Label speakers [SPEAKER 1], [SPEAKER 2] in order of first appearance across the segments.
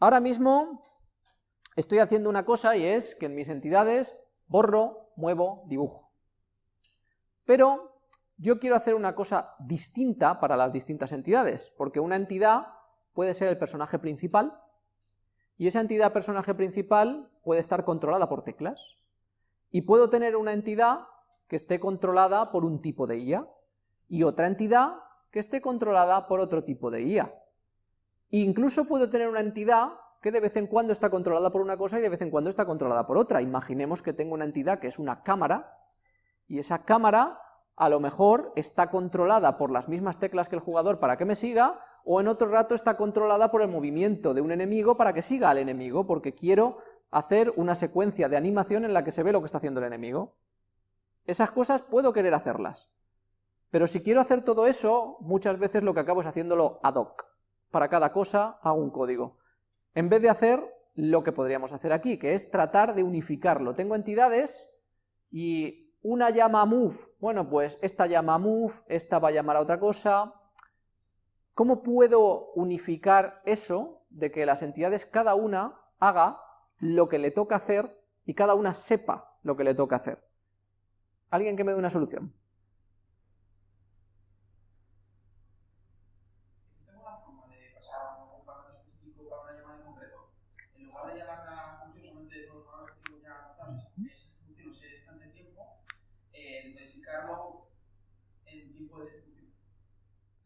[SPEAKER 1] Ahora mismo estoy haciendo una cosa y es que en mis entidades borro, muevo, dibujo. Pero yo quiero hacer una cosa distinta para las distintas entidades, porque una entidad puede ser el personaje principal, y esa entidad personaje principal puede estar controlada por teclas. Y puedo tener una entidad que esté controlada por un tipo de IA, y otra entidad que esté controlada por otro tipo de IA. Incluso puedo tener una entidad que de vez en cuando está controlada por una cosa y de vez en cuando está controlada por otra. Imaginemos que tengo una entidad que es una cámara, y esa cámara a lo mejor está controlada por las mismas teclas que el jugador para que me siga, o en otro rato está controlada por el movimiento de un enemigo para que siga al enemigo, porque quiero hacer una secuencia de animación en la que se ve lo que está haciendo el enemigo. Esas cosas puedo querer hacerlas, pero si quiero hacer todo eso, muchas veces lo que acabo es haciéndolo ad hoc. Para cada cosa hago un código. En vez de hacer lo que podríamos hacer aquí, que es tratar de unificarlo. Tengo entidades y una llama move, bueno pues esta llama move, esta va a llamar a otra cosa. ¿Cómo puedo unificar eso de que las entidades cada una haga lo que le toca hacer y cada una sepa lo que le toca hacer? ¿Alguien que me dé una solución?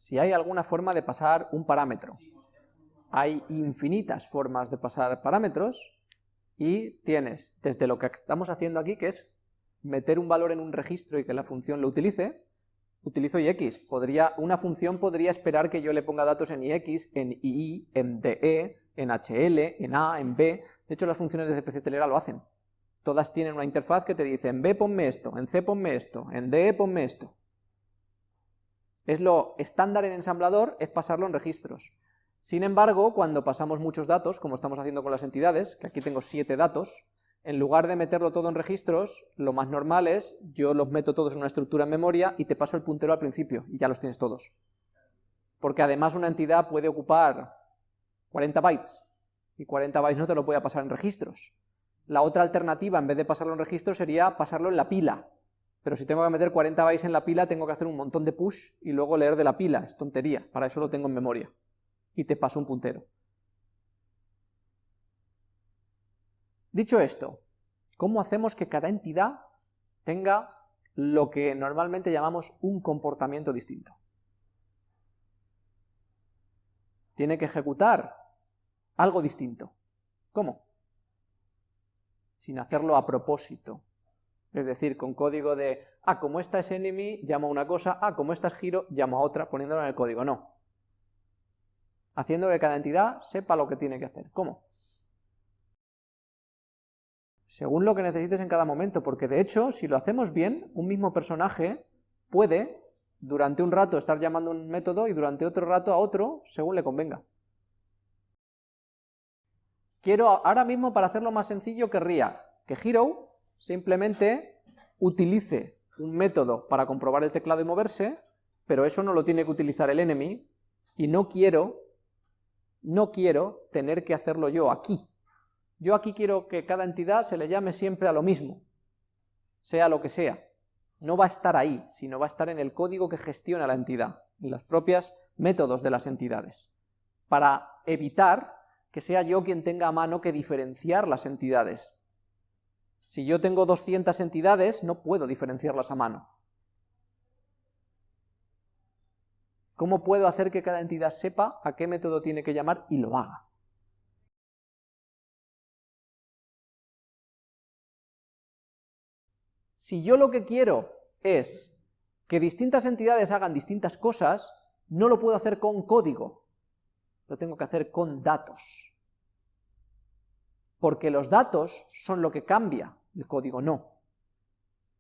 [SPEAKER 1] Si hay alguna forma de pasar un parámetro. Hay infinitas formas de pasar parámetros y tienes desde lo que estamos haciendo aquí, que es meter un valor en un registro y que la función lo utilice, utilizo ix. Podría, una función podría esperar que yo le ponga datos en ix, en ii, en de, en hl, en a, en b. De hecho, las funciones de CPC Telera lo hacen. Todas tienen una interfaz que te dice en b ponme esto, en c ponme esto, en de ponme esto. Es lo estándar en ensamblador, es pasarlo en registros. Sin embargo, cuando pasamos muchos datos, como estamos haciendo con las entidades, que aquí tengo siete datos, en lugar de meterlo todo en registros, lo más normal es, yo los meto todos en una estructura en memoria y te paso el puntero al principio, y ya los tienes todos. Porque además una entidad puede ocupar 40 bytes, y 40 bytes no te lo puede pasar en registros. La otra alternativa, en vez de pasarlo en registros, sería pasarlo en la pila, pero si tengo que meter 40 bytes en la pila, tengo que hacer un montón de push y luego leer de la pila, es tontería, para eso lo tengo en memoria. Y te paso un puntero. Dicho esto, ¿cómo hacemos que cada entidad tenga lo que normalmente llamamos un comportamiento distinto? Tiene que ejecutar algo distinto. ¿Cómo? Sin hacerlo a propósito, es decir, con código de, ah, como esta es enemy, llamo a una cosa, ah, como esta es giro, llamo a otra, poniéndolo en el código, no. Haciendo que cada entidad sepa lo que tiene que hacer. ¿Cómo? Según lo que necesites en cada momento, porque de hecho, si lo hacemos bien, un mismo personaje puede, durante un rato, estar llamando un método y durante otro rato a otro, según le convenga. Quiero, ahora mismo, para hacerlo más sencillo, querría que hero simplemente utilice un método para comprobar el teclado y moverse, pero eso no lo tiene que utilizar el enemy, y no quiero, no quiero tener que hacerlo yo aquí. Yo aquí quiero que cada entidad se le llame siempre a lo mismo, sea lo que sea. No va a estar ahí, sino va a estar en el código que gestiona la entidad, en los propios métodos de las entidades, para evitar que sea yo quien tenga a mano que diferenciar las entidades, si yo tengo 200 entidades, no puedo diferenciarlas a mano. ¿Cómo puedo hacer que cada entidad sepa a qué método tiene que llamar y lo haga? Si yo lo que quiero es que distintas entidades hagan distintas cosas, no lo puedo hacer con código, lo tengo que hacer con datos porque los datos son lo que cambia, el código no.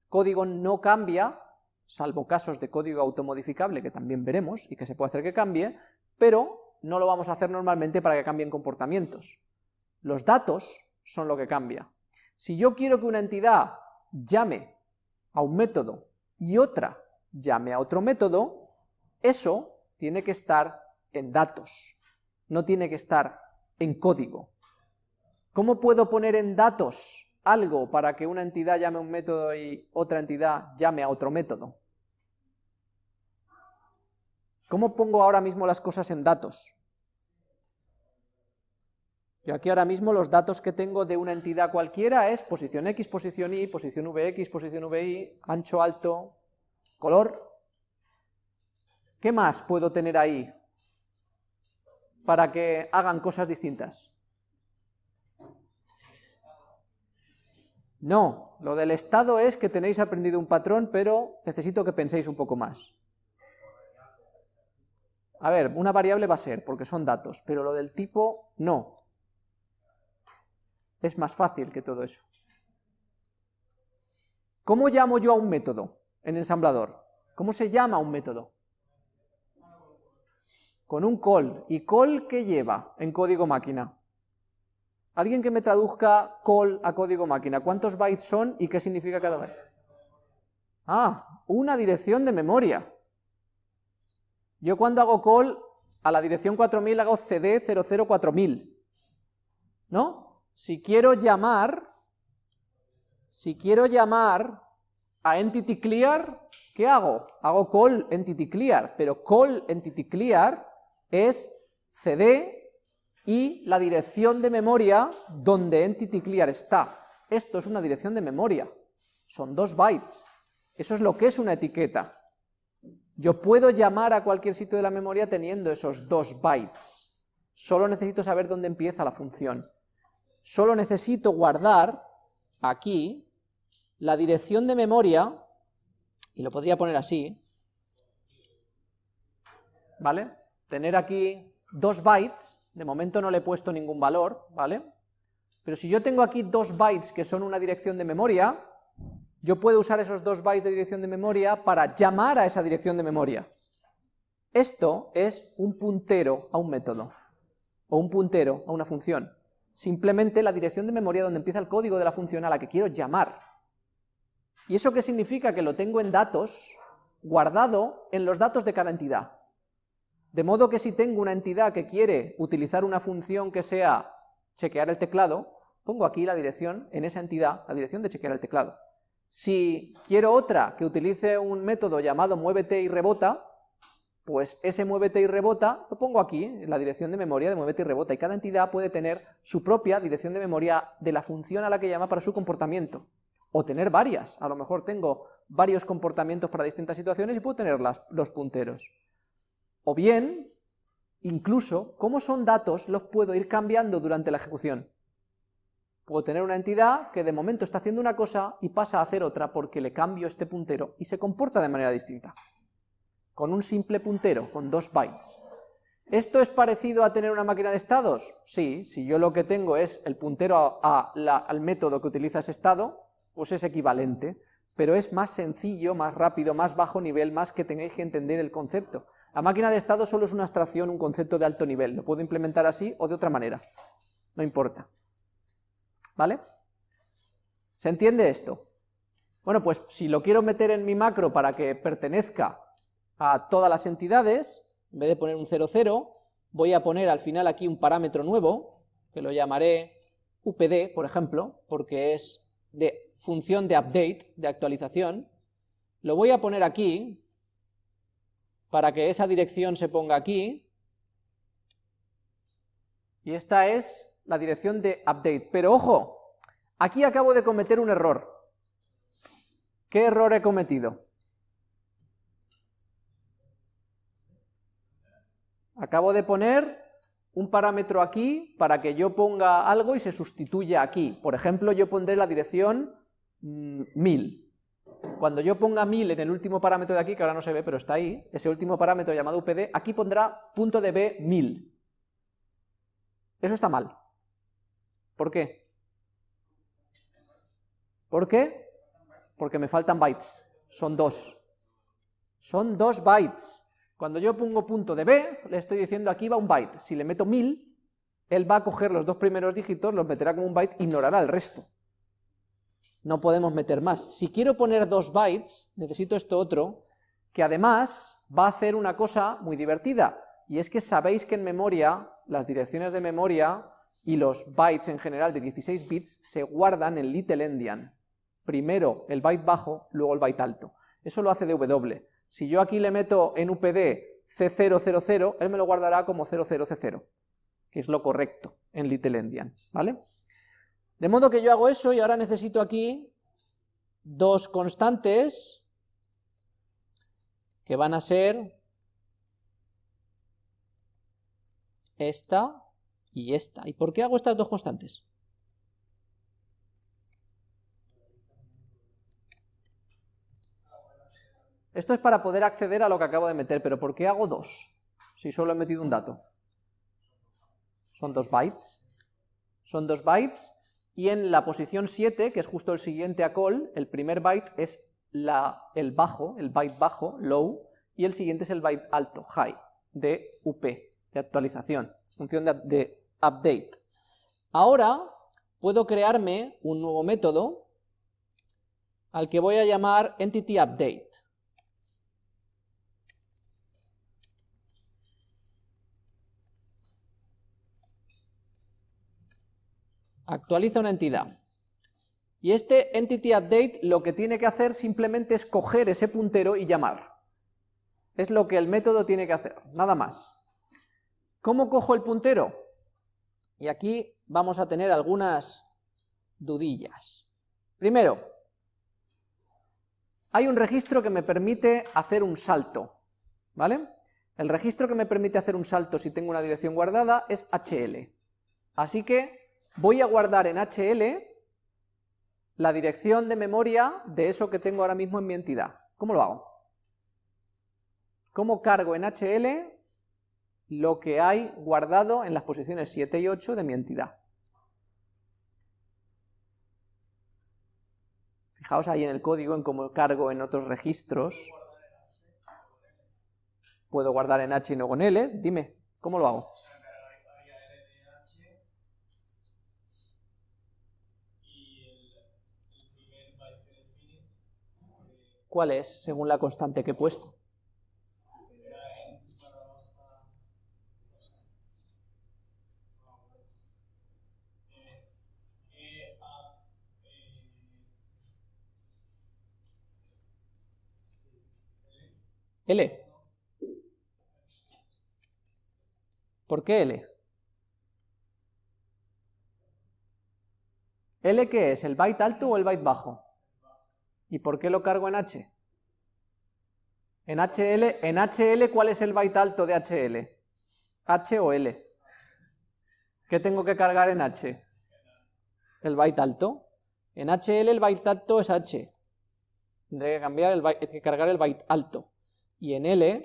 [SPEAKER 1] El código no cambia, salvo casos de código automodificable que también veremos y que se puede hacer que cambie, pero no lo vamos a hacer normalmente para que cambien comportamientos. Los datos son lo que cambia. Si yo quiero que una entidad llame a un método y otra llame a otro método, eso tiene que estar en datos, no tiene que estar en código. ¿Cómo puedo poner en datos algo para que una entidad llame a un método y otra entidad llame a otro método? ¿Cómo pongo ahora mismo las cosas en datos? Yo aquí ahora mismo los datos que tengo de una entidad cualquiera es posición X, posición Y, posición VX, posición VY, ancho, alto, color. ¿Qué más puedo tener ahí para que hagan cosas distintas? No, lo del estado es que tenéis aprendido un patrón, pero necesito que penséis un poco más. A ver, una variable va a ser, porque son datos, pero lo del tipo, no. Es más fácil que todo eso. ¿Cómo llamo yo a un método en ensamblador? ¿Cómo se llama un método? Con un call. ¿Y call qué lleva en código máquina? Alguien que me traduzca call a código máquina. ¿Cuántos bytes son y qué significa cada byte? Ah, una dirección de memoria. Yo cuando hago call a la dirección 4000 hago cd 004000. ¿No? si quiero llamar, si quiero llamar a entity clear, ¿qué hago? Hago call entity clear, pero call entity clear es cd y la dirección de memoria donde entity clear está. Esto es una dirección de memoria, son dos bytes, eso es lo que es una etiqueta. Yo puedo llamar a cualquier sitio de la memoria teniendo esos dos bytes, solo necesito saber dónde empieza la función solo necesito guardar aquí la dirección de memoria, y lo podría poner así, ¿vale? Tener aquí dos bytes, de momento no le he puesto ningún valor, ¿vale? Pero si yo tengo aquí dos bytes que son una dirección de memoria, yo puedo usar esos dos bytes de dirección de memoria para llamar a esa dirección de memoria. Esto es un puntero a un método, o un puntero a una función simplemente la dirección de memoria donde empieza el código de la función a la que quiero llamar. ¿Y eso qué significa? Que lo tengo en datos, guardado en los datos de cada entidad. De modo que si tengo una entidad que quiere utilizar una función que sea chequear el teclado, pongo aquí la dirección, en esa entidad, la dirección de chequear el teclado. Si quiero otra que utilice un método llamado muévete y rebota, pues ese muévete y rebota lo pongo aquí, en la dirección de memoria de muévete y rebota, y cada entidad puede tener su propia dirección de memoria de la función a la que llama para su comportamiento, o tener varias, a lo mejor tengo varios comportamientos para distintas situaciones y puedo tener los punteros. O bien, incluso, como son datos, los puedo ir cambiando durante la ejecución. Puedo tener una entidad que de momento está haciendo una cosa y pasa a hacer otra porque le cambio este puntero y se comporta de manera distinta con un simple puntero, con dos bytes. ¿Esto es parecido a tener una máquina de estados? Sí, si yo lo que tengo es el puntero al método que utiliza ese estado, pues es equivalente, pero es más sencillo, más rápido, más bajo nivel, más que tengáis que entender el concepto. La máquina de estado solo es una abstracción, un concepto de alto nivel, lo puedo implementar así o de otra manera, no importa. ¿Vale? ¿Se entiende esto? Bueno, pues si lo quiero meter en mi macro para que pertenezca a todas las entidades, en vez de poner un 00, voy a poner al final aquí un parámetro nuevo, que lo llamaré UPD, por ejemplo, porque es de función de update, de actualización, lo voy a poner aquí, para que esa dirección se ponga aquí, y esta es la dirección de update, pero ojo, aquí acabo de cometer un error. ¿Qué error he cometido? Acabo de poner un parámetro aquí para que yo ponga algo y se sustituya aquí. Por ejemplo, yo pondré la dirección 1000. Mm, Cuando yo ponga 1000 en el último parámetro de aquí, que ahora no se ve, pero está ahí, ese último parámetro llamado UPD, aquí pondrá punto de B 1000. Eso está mal. ¿Por qué? ¿Por qué? Porque me faltan bytes. Son dos. Son dos bytes. Cuando yo pongo punto de B, le estoy diciendo aquí va un byte. Si le meto 1000, él va a coger los dos primeros dígitos, los meterá como un byte, ignorará el resto. No podemos meter más. Si quiero poner dos bytes, necesito esto otro, que además va a hacer una cosa muy divertida, y es que sabéis que en memoria, las direcciones de memoria y los bytes en general de 16 bits se guardan en little endian. Primero el byte bajo, luego el byte alto. Eso lo hace DW. Si yo aquí le meto en UPD C000, él me lo guardará como 00C0, que es lo correcto en little endian, ¿vale? De modo que yo hago eso y ahora necesito aquí dos constantes que van a ser esta y esta. ¿Y por qué hago estas dos constantes? Esto es para poder acceder a lo que acabo de meter, pero ¿por qué hago dos? Si solo he metido un dato. Son dos bytes. Son dos bytes, y en la posición 7, que es justo el siguiente a call, el primer byte es el bajo, el byte bajo, low, y el siguiente es el byte alto, high, de UP, de actualización, función de, de update. Ahora puedo crearme un nuevo método al que voy a llamar entityUpdate. Actualiza una entidad. Y este entityUpdate lo que tiene que hacer simplemente es coger ese puntero y llamar. Es lo que el método tiene que hacer, nada más. ¿Cómo cojo el puntero? Y aquí vamos a tener algunas dudillas. Primero, hay un registro que me permite hacer un salto, ¿vale? El registro que me permite hacer un salto si tengo una dirección guardada es HL. Así que voy a guardar en HL la dirección de memoria de eso que tengo ahora mismo en mi entidad. ¿Cómo lo hago? ¿Cómo cargo en HL lo que hay guardado en las posiciones 7 y 8 de mi entidad. Fijaos ahí en el código, en cómo cargo en otros registros. Puedo guardar en H y no con L. Dime, ¿cómo lo hago? ¿Cuál es, según la constante que he puesto? L. ¿Por qué L? ¿L qué es? ¿El byte alto o el byte bajo? ¿Y por qué lo cargo en H? En HL, en HL, ¿cuál es el byte alto de HL? ¿H o L? ¿Qué tengo que cargar en H? El byte alto. En HL el byte alto es H. Tendré que, cambiar el byte, que cargar el byte alto y en L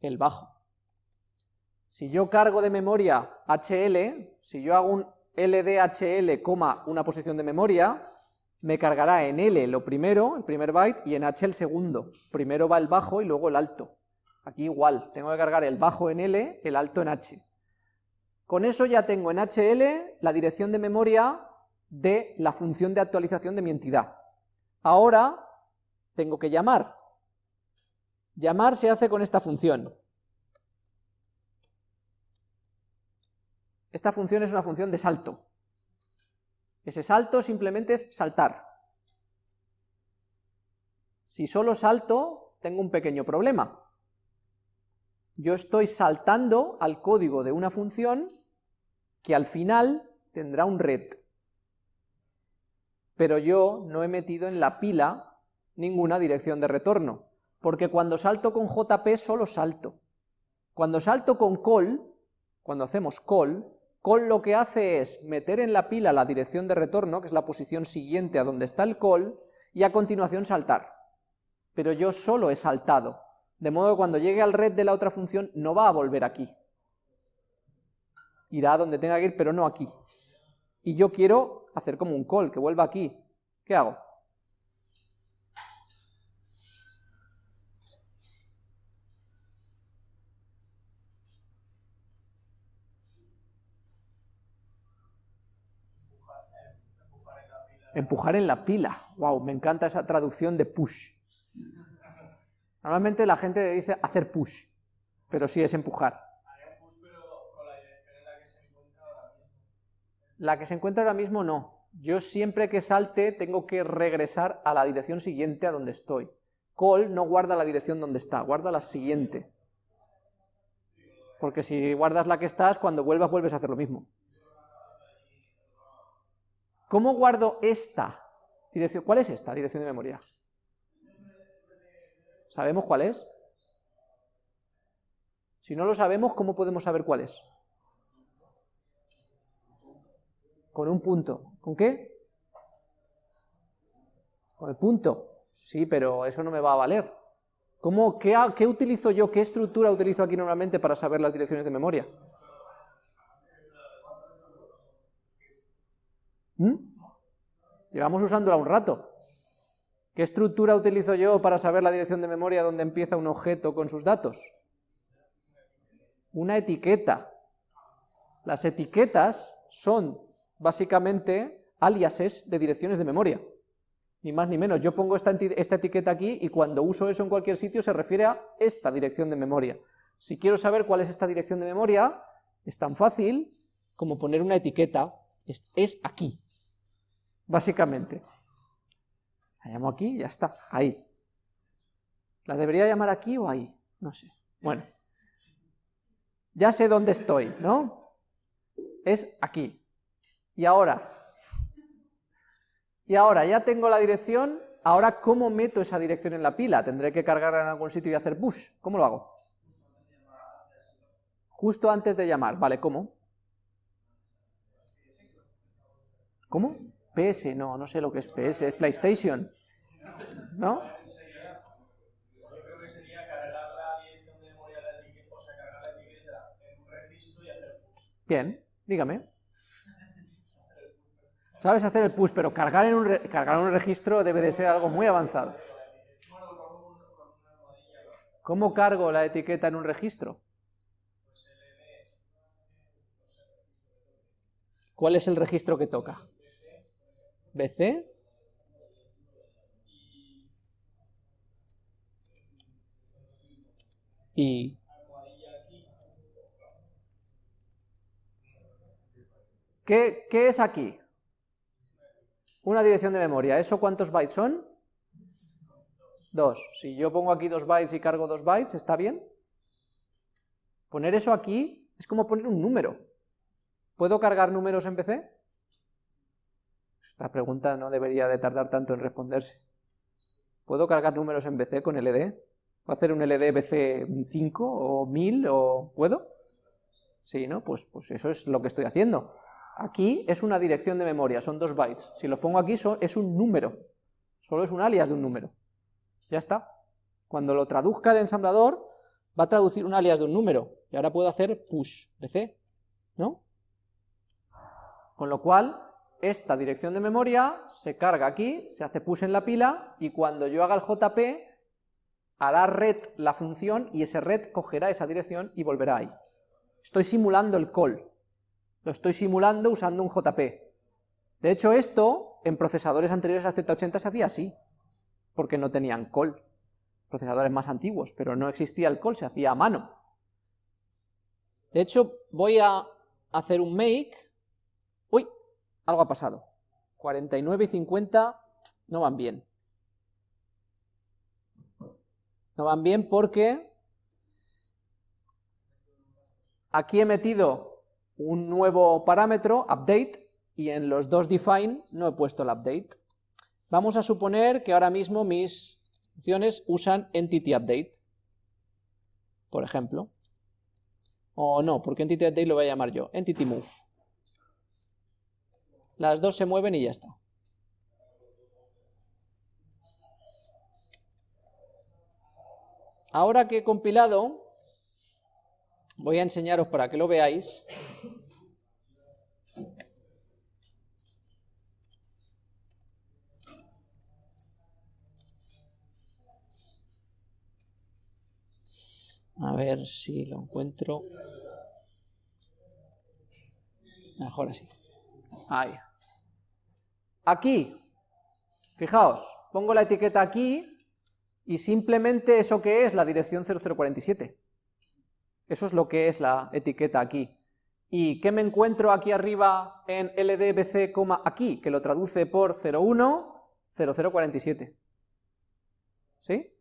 [SPEAKER 1] el bajo. Si yo cargo de memoria HL, si yo hago un LDHL, una posición de memoria, me cargará en L lo primero, el primer byte, y en H el segundo. Primero va el bajo y luego el alto. Aquí igual, tengo que cargar el bajo en L, el alto en H. Con eso ya tengo en HL la dirección de memoria de la función de actualización de mi entidad. Ahora tengo que llamar Llamar se hace con esta función. Esta función es una función de salto. Ese salto simplemente es saltar. Si solo salto, tengo un pequeño problema. Yo estoy saltando al código de una función que al final tendrá un red. Pero yo no he metido en la pila ninguna dirección de retorno porque cuando salto con JP solo salto. Cuando salto con call, cuando hacemos call, call lo que hace es meter en la pila la dirección de retorno, que es la posición siguiente a donde está el call, y a continuación saltar. Pero yo solo he saltado, de modo que cuando llegue al red de la otra función no va a volver aquí. Irá a donde tenga que ir, pero no aquí. Y yo quiero hacer como un call, que vuelva aquí. ¿Qué hago? Empujar en la pila. Wow, me encanta esa traducción de push. Normalmente la gente dice hacer push, pero sí es empujar. La que se encuentra ahora mismo no. Yo siempre que salte tengo que regresar a la dirección siguiente a donde estoy. Call no guarda la dirección donde está, guarda la siguiente. Porque si guardas la que estás, cuando vuelvas vuelves a hacer lo mismo. ¿Cómo guardo esta dirección? ¿Cuál es esta dirección de memoria? ¿Sabemos cuál es? Si no lo sabemos, ¿cómo podemos saber cuál es? Con un punto. ¿Con qué? Con el punto. Sí, pero eso no me va a valer. ¿Cómo, qué, qué utilizo yo, qué estructura utilizo aquí normalmente para saber las direcciones de memoria? ¿Mm? Llevamos usándola un rato. ¿Qué estructura utilizo yo para saber la dirección de memoria donde empieza un objeto con sus datos? Una etiqueta. Las etiquetas son básicamente aliases de direcciones de memoria. Ni más ni menos. Yo pongo esta, esta etiqueta aquí y cuando uso eso en cualquier sitio se refiere a esta dirección de memoria. Si quiero saber cuál es esta dirección de memoria, es tan fácil como poner una etiqueta, es aquí, básicamente. La llamo aquí y ya está, ahí. ¿La debería llamar aquí o ahí? No sé. Bueno, ya sé dónde estoy, ¿no? Es aquí. Y ahora, y ahora ya tengo la dirección, ahora ¿cómo meto esa dirección en la pila? Tendré que cargarla en algún sitio y hacer push. ¿Cómo lo hago? Justo antes de llamar. Vale, ¿cómo? ¿Cómo? PS, no, no sé lo que es PS, es PlayStation. ¿No? Bien, dígame. Sabes hacer el push, pero cargar en un, cargar en un registro debe de ser algo muy avanzado. ¿Cómo cargo la etiqueta en un registro? ¿Cuál es el registro que toca? ¿BC? Y... ¿Qué, qué es aquí? Una dirección de memoria. ¿Eso cuántos bytes son? Dos. Si yo pongo aquí dos bytes y cargo dos bytes, ¿está bien? Poner eso aquí es como poner un número. ¿Puedo cargar números en PC? Esta pregunta no debería de tardar tanto en responderse. ¿Puedo cargar números en BC con LD? ¿Puedo hacer un LD BC 5 o 1000 o puedo? Sí, ¿no? Pues, pues eso es lo que estoy haciendo. Aquí es una dirección de memoria, son dos bytes. Si lo pongo aquí es un número, solo es un alias de un número. Ya está. Cuando lo traduzca el ensamblador, va a traducir un alias de un número. Y ahora puedo hacer push, BC, ¿no? Con lo cual, esta dirección de memoria se carga aquí, se hace push en la pila, y cuando yo haga el JP, hará red la función, y ese red cogerá esa dirección y volverá ahí. Estoy simulando el call. Lo estoy simulando usando un JP. De hecho, esto, en procesadores anteriores al Z80 se hacía así, porque no tenían call. Procesadores más antiguos, pero no existía el call, se hacía a mano. De hecho, voy a hacer un make. Algo ha pasado. 49 y 50 no van bien. No van bien porque aquí he metido un nuevo parámetro, update, y en los dos define no he puesto el update. Vamos a suponer que ahora mismo mis funciones usan entity update, por ejemplo. O no, porque entity update lo voy a llamar yo, entity move. Las dos se mueven y ya está. Ahora que he compilado, voy a enseñaros para que lo veáis. A ver si lo encuentro. Mejor así. Ahí. Aquí, fijaos, pongo la etiqueta aquí y simplemente eso que es la dirección 0047. Eso es lo que es la etiqueta aquí. ¿Y qué me encuentro aquí arriba en LDBC, aquí? Que lo traduce por 01, 0047. ¿Sí?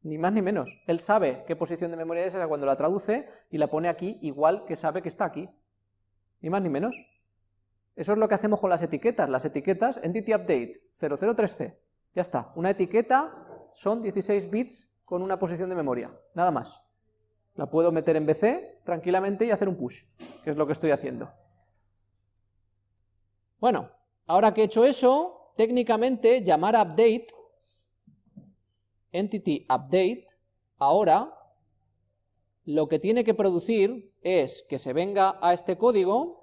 [SPEAKER 1] Ni más ni menos. Él sabe qué posición de memoria es cuando la traduce y la pone aquí igual que sabe que está aquí. Ni más ni menos. Eso es lo que hacemos con las etiquetas. Las etiquetas, entity update 003C. Ya está. Una etiqueta son 16 bits con una posición de memoria. Nada más. La puedo meter en BC tranquilamente y hacer un push, que es lo que estoy haciendo. Bueno, ahora que he hecho eso, técnicamente llamar update, entity update, ahora lo que tiene que producir es que se venga a este código,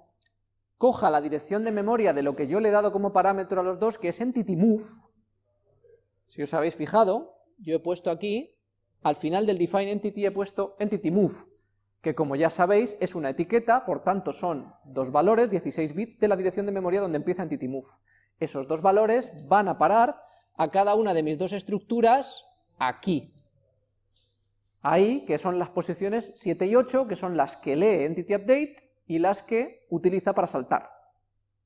[SPEAKER 1] coja la dirección de memoria de lo que yo le he dado como parámetro a los dos, que es entity move. Si os habéis fijado, yo he puesto aquí al final del define entity he puesto entity move, que como ya sabéis es una etiqueta, por tanto son dos valores, 16 bits, de la dirección de memoria donde empieza entity move. Esos dos valores van a parar a cada una de mis dos estructuras aquí. Ahí, que son las posiciones 7 y 8, que son las que lee entity update y las que utiliza para saltar.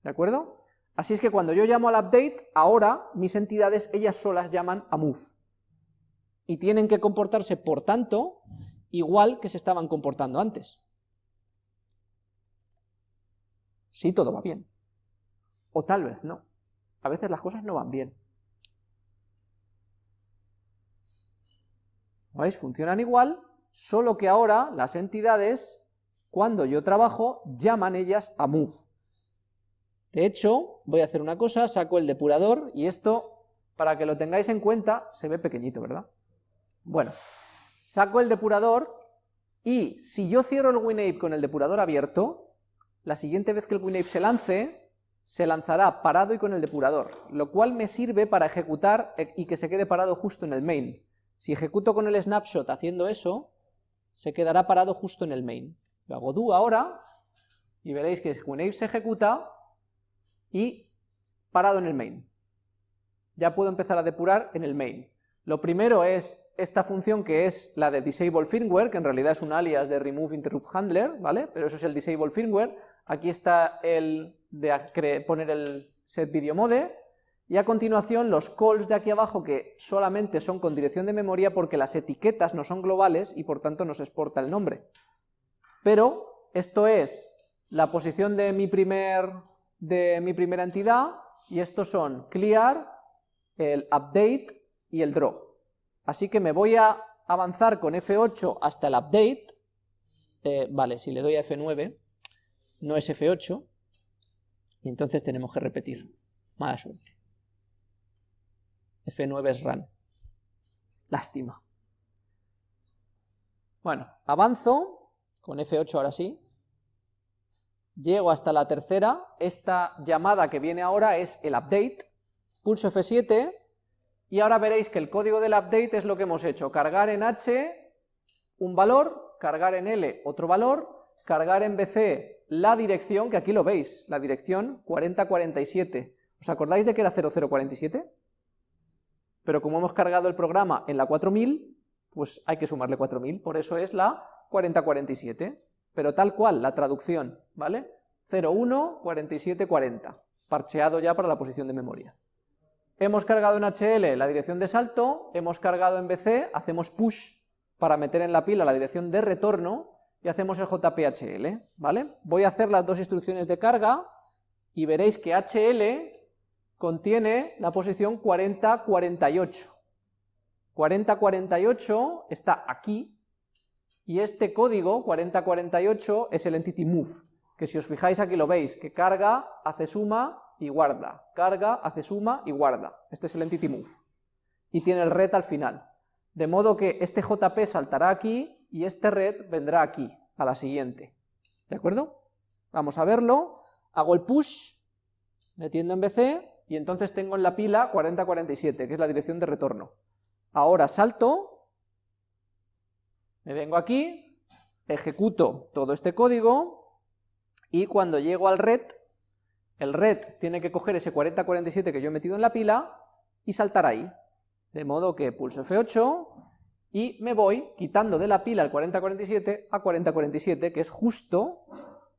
[SPEAKER 1] ¿De acuerdo? Así es que cuando yo llamo al update, ahora mis entidades ellas solas llaman a move y tienen que comportarse, por tanto, igual que se estaban comportando antes. Sí, todo va bien. O tal vez no. A veces las cosas no van bien. ¿Veis? Funcionan igual, solo que ahora las entidades, cuando yo trabajo, llaman ellas a move. De hecho, voy a hacer una cosa, saco el depurador, y esto, para que lo tengáis en cuenta, se ve pequeñito, ¿verdad? Bueno, saco el depurador y si yo cierro el WinApe con el depurador abierto, la siguiente vez que el WinApe se lance, se lanzará parado y con el depurador, lo cual me sirve para ejecutar e, y que se quede parado justo en el main. Si ejecuto con el snapshot haciendo eso, se quedará parado justo en el main. Lo hago do ahora, y veréis que WinApe se ejecuta y parado en el main. Ya puedo empezar a depurar en el main. Lo primero es esta función que es la de disable firmware, que en realidad es un alias de remove interrupt handler, ¿vale? Pero eso es el disable firmware. Aquí está el de poner el set video mode, y a continuación los calls de aquí abajo que solamente son con dirección de memoria porque las etiquetas no son globales y por tanto no se exporta el nombre. Pero esto es la posición de mi, primer, de mi primera entidad y estos son clear, el update y el draw. Así que me voy a avanzar con F8 hasta el update, eh, vale, si le doy a F9, no es F8, y entonces tenemos que repetir, mala suerte. F9 es run, lástima. Bueno, avanzo, con F8 ahora sí, llego hasta la tercera, esta llamada que viene ahora es el update, pulso F7, y ahora veréis que el código del update es lo que hemos hecho, cargar en H un valor, cargar en L otro valor, cargar en BC la dirección, que aquí lo veis, la dirección 4047. ¿Os acordáis de que era 0047? Pero como hemos cargado el programa en la 4000, pues hay que sumarle 4000, por eso es la 4047. Pero tal cual, la traducción, ¿vale? 014740, parcheado ya para la posición de memoria. Hemos cargado en HL la dirección de salto, hemos cargado en BC, hacemos push para meter en la pila la dirección de retorno y hacemos el JPHL, ¿vale? Voy a hacer las dos instrucciones de carga y veréis que HL contiene la posición 4048. 4048 está aquí y este código 4048 es el entity move, que si os fijáis aquí lo veis, que carga, hace suma y guarda, carga, hace suma y guarda. Este es el entity move. Y tiene el red al final. De modo que este JP saltará aquí y este red vendrá aquí, a la siguiente. ¿De acuerdo? Vamos a verlo. Hago el push, metiendo en BC, y entonces tengo en la pila 4047, que es la dirección de retorno. Ahora salto, me vengo aquí, ejecuto todo este código, y cuando llego al red, el red tiene que coger ese 4047 que yo he metido en la pila y saltar ahí. De modo que pulso F8 y me voy quitando de la pila el 4047 a 4047, que es justo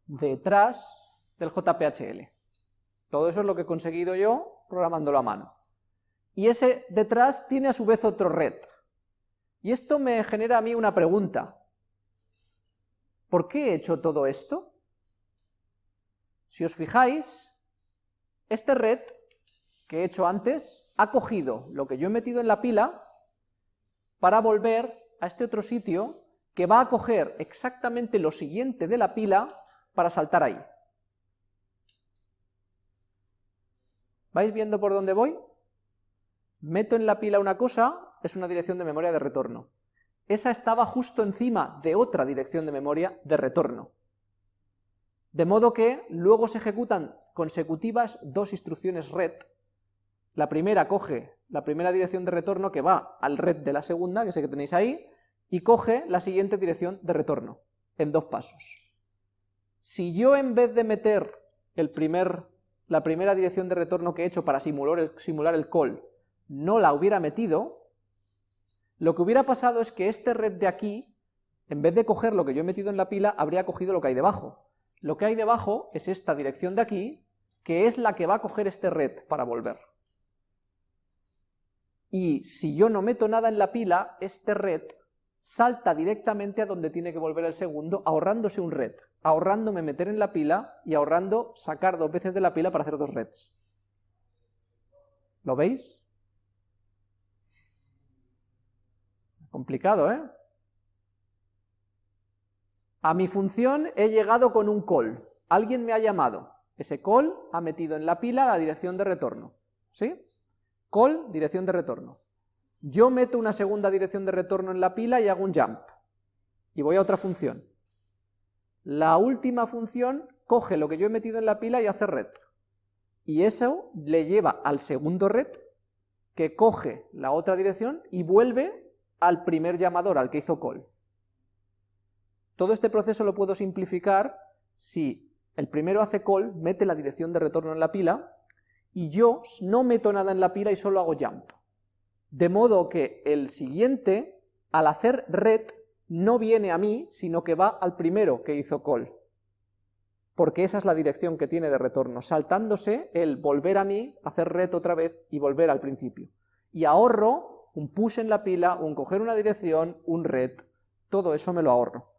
[SPEAKER 1] detrás del JPHL. Todo eso es lo que he conseguido yo programándolo a mano. Y ese detrás tiene a su vez otro red. Y esto me genera a mí una pregunta. ¿Por qué he hecho todo esto? Si os fijáis, este red que he hecho antes ha cogido lo que yo he metido en la pila para volver a este otro sitio que va a coger exactamente lo siguiente de la pila para saltar ahí. ¿Vais viendo por dónde voy? Meto en la pila una cosa, es una dirección de memoria de retorno. Esa estaba justo encima de otra dirección de memoria de retorno. De modo que luego se ejecutan consecutivas dos instrucciones red. La primera coge la primera dirección de retorno que va al red de la segunda, que sé que tenéis ahí, y coge la siguiente dirección de retorno, en dos pasos. Si yo en vez de meter el primer, la primera dirección de retorno que he hecho para simular el, simular el call, no la hubiera metido, lo que hubiera pasado es que este red de aquí, en vez de coger lo que yo he metido en la pila, habría cogido lo que hay debajo. Lo que hay debajo es esta dirección de aquí, que es la que va a coger este red para volver y si yo no meto nada en la pila, este red salta directamente a donde tiene que volver el segundo, ahorrándose un red, ahorrándome meter en la pila y ahorrando sacar dos veces de la pila para hacer dos reds. ¿Lo veis? Complicado, ¿eh? A mi función he llegado con un call. Alguien me ha llamado. Ese call ha metido en la pila la dirección de retorno. ¿Sí? Call, dirección de retorno. Yo meto una segunda dirección de retorno en la pila y hago un jump. Y voy a otra función. La última función coge lo que yo he metido en la pila y hace red. Y eso le lleva al segundo red, que coge la otra dirección y vuelve al primer llamador, al que hizo call. Todo este proceso lo puedo simplificar si el primero hace call, mete la dirección de retorno en la pila, y yo no meto nada en la pila y solo hago jump. De modo que el siguiente, al hacer red, no viene a mí, sino que va al primero que hizo call. Porque esa es la dirección que tiene de retorno, saltándose el volver a mí, hacer red otra vez y volver al principio. Y ahorro un push en la pila, un coger una dirección, un red, todo eso me lo ahorro.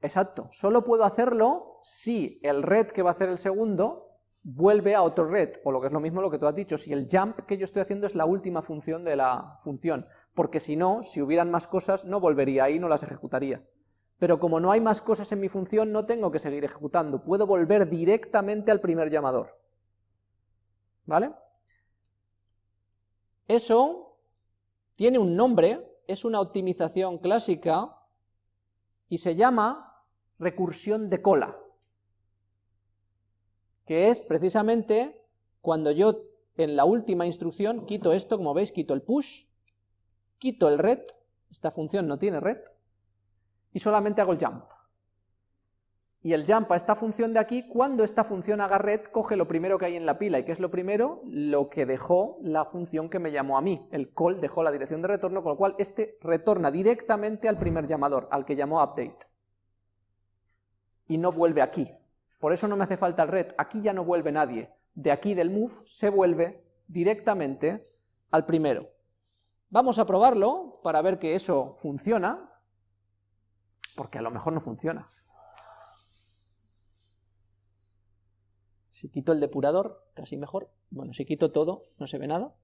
[SPEAKER 1] Exacto, solo puedo hacerlo si el red que va a hacer el segundo vuelve a otro red, o lo que es lo mismo lo que tú has dicho, si el jump que yo estoy haciendo es la última función de la función, porque si no, si hubieran más cosas, no volvería ahí, no las ejecutaría. Pero como no hay más cosas en mi función, no tengo que seguir ejecutando, puedo volver directamente al primer llamador. ¿Vale? Eso tiene un nombre, es una optimización clásica, y se llama recursión de cola, que es precisamente cuando yo en la última instrucción quito esto, como veis, quito el push, quito el red, esta función no tiene red, y solamente hago el jump. Y el jump a esta función de aquí, cuando esta función haga red, coge lo primero que hay en la pila, y ¿qué es lo primero? Lo que dejó la función que me llamó a mí, el call dejó la dirección de retorno, con lo cual este retorna directamente al primer llamador, al que llamó update y no vuelve aquí. Por eso no me hace falta el red, aquí ya no vuelve nadie. De aquí del move se vuelve directamente al primero. Vamos a probarlo para ver que eso funciona, porque a lo mejor no funciona. Si quito el depurador, casi mejor. Bueno, si quito todo, no se ve nada.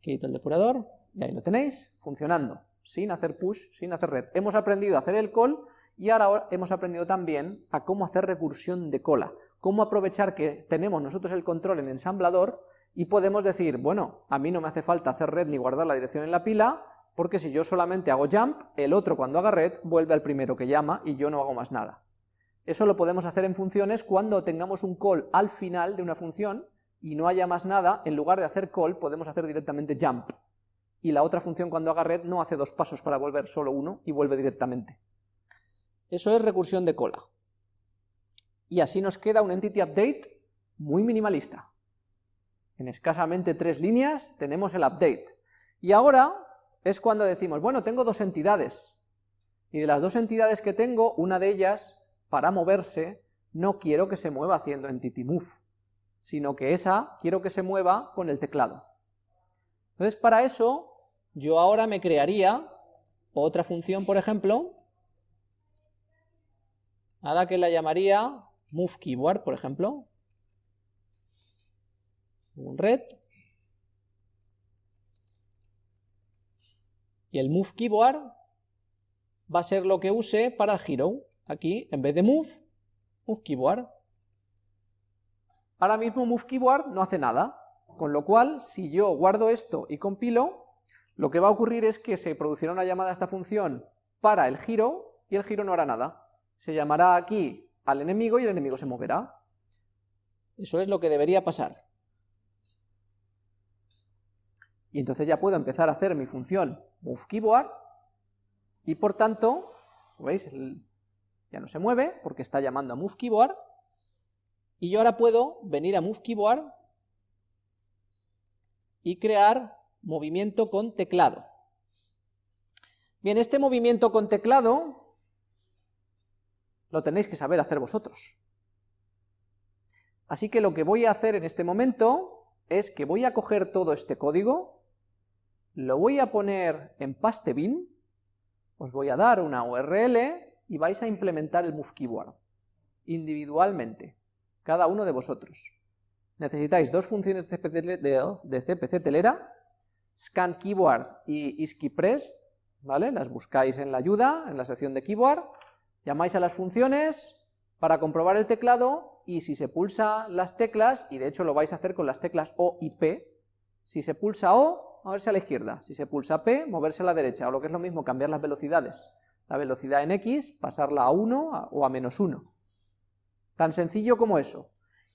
[SPEAKER 1] Quito el depurador, y ahí lo tenéis, funcionando sin hacer push, sin hacer red. Hemos aprendido a hacer el call y ahora hemos aprendido también a cómo hacer recursión de cola, cómo aprovechar que tenemos nosotros el control en ensamblador y podemos decir, bueno, a mí no me hace falta hacer red ni guardar la dirección en la pila, porque si yo solamente hago jump, el otro cuando haga red vuelve al primero que llama y yo no hago más nada. Eso lo podemos hacer en funciones cuando tengamos un call al final de una función y no haya más nada, en lugar de hacer call podemos hacer directamente jump y la otra función cuando haga red no hace dos pasos para volver solo uno y vuelve directamente. Eso es recursión de cola. Y así nos queda un entity update muy minimalista. En escasamente tres líneas tenemos el update. Y ahora es cuando decimos, bueno, tengo dos entidades, y de las dos entidades que tengo, una de ellas, para moverse, no quiero que se mueva haciendo entity move, sino que esa quiero que se mueva con el teclado. Entonces, para eso, yo ahora me crearía otra función, por ejemplo, a la que la llamaría moveKeyboard, por ejemplo, un red, y el moveKeyboard va a ser lo que use para el hero, aquí, en vez de move, moveKeyboard. Ahora mismo moveKeyboard no hace nada, con lo cual, si yo guardo esto y compilo, lo que va a ocurrir es que se producirá una llamada a esta función para el giro, y el giro no hará nada. Se llamará aquí al enemigo y el enemigo se moverá. Eso es lo que debería pasar. Y entonces ya puedo empezar a hacer mi función moveKeyboard, y por tanto, ¿veis? ya no se mueve porque está llamando a moveKeyboard, y yo ahora puedo venir a moveKeyboard y crear movimiento con teclado. Bien, este movimiento con teclado lo tenéis que saber hacer vosotros. Así que lo que voy a hacer en este momento es que voy a coger todo este código, lo voy a poner en pastebin, os voy a dar una URL y vais a implementar el move keyboard individualmente, cada uno de vosotros. Necesitáis dos funciones de CPC, telera, scan keyboard y isKeyPress, ¿vale? Las buscáis en la ayuda, en la sección de keyboard, llamáis a las funciones para comprobar el teclado y si se pulsa las teclas, y de hecho lo vais a hacer con las teclas O y P, si se pulsa O, moverse a la izquierda, si se pulsa P, moverse a la derecha, o lo que es lo mismo, cambiar las velocidades. La velocidad en X, pasarla a 1 o a menos 1. Tan sencillo como eso.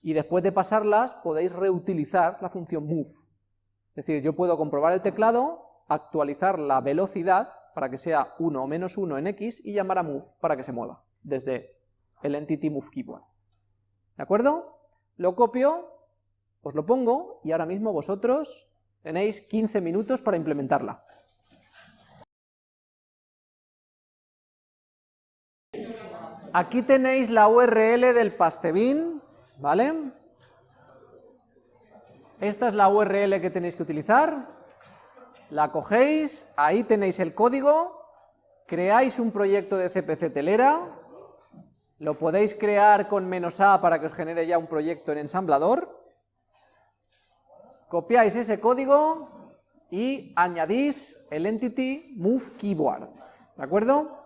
[SPEAKER 1] Y después de pasarlas, podéis reutilizar la función move. Es decir, yo puedo comprobar el teclado, actualizar la velocidad para que sea 1 o menos 1 en X y llamar a move para que se mueva desde el entity move keyboard. ¿De acuerdo? Lo copio, os lo pongo y ahora mismo vosotros tenéis 15 minutos para implementarla. Aquí tenéis la URL del pastebin, ¿vale? Esta es la URL que tenéis que utilizar, la cogéis, ahí tenéis el código, creáis un proyecto de CPC telera, lo podéis crear con "-a", para que os genere ya un proyecto en ensamblador, copiáis ese código y añadís el entity move keyboard, ¿de acuerdo?